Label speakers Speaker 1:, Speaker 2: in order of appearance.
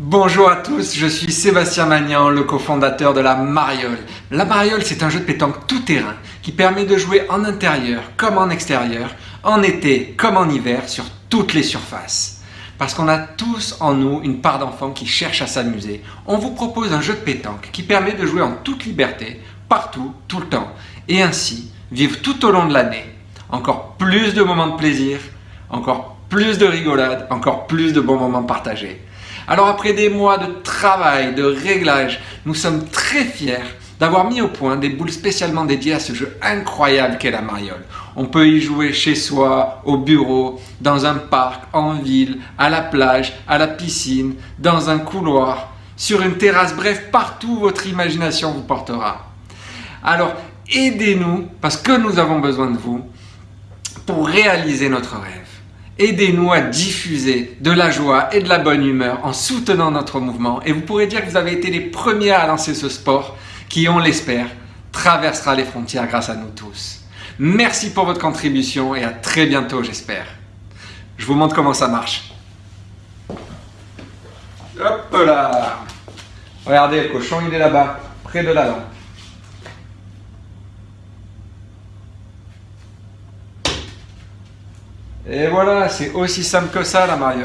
Speaker 1: Bonjour à tous, je suis Sébastien Magnan, le cofondateur de la Mariole. La Mariole, c'est un jeu de pétanque tout-terrain qui permet de jouer en intérieur comme en extérieur, en été comme en hiver, sur toutes les surfaces. Parce qu'on a tous en nous une part d'enfant qui cherche à s'amuser. On vous propose un jeu de pétanque qui permet de jouer en toute liberté, partout, tout le temps, et ainsi vivre tout au long de l'année encore plus de moments de plaisir, encore plus de rigolade, encore plus de bons moments partagés. Alors après des mois de travail, de réglage, nous sommes très fiers d'avoir mis au point des boules spécialement dédiées à ce jeu incroyable qu'est la mariole. On peut y jouer chez soi, au bureau, dans un parc, en ville, à la plage, à la piscine, dans un couloir, sur une terrasse, bref, partout où votre imagination vous portera. Alors aidez-nous, parce que nous avons besoin de vous, pour réaliser notre rêve. Aidez-nous à diffuser de la joie et de la bonne humeur en soutenant notre mouvement et vous pourrez dire que vous avez été les premiers à lancer ce sport qui, on l'espère, traversera les frontières grâce à nous tous. Merci pour votre contribution et à très bientôt j'espère. Je vous montre comment ça marche. Hop là Regardez, le cochon il est là-bas, près de la lampe. Et voilà, c'est aussi simple que ça la mariole.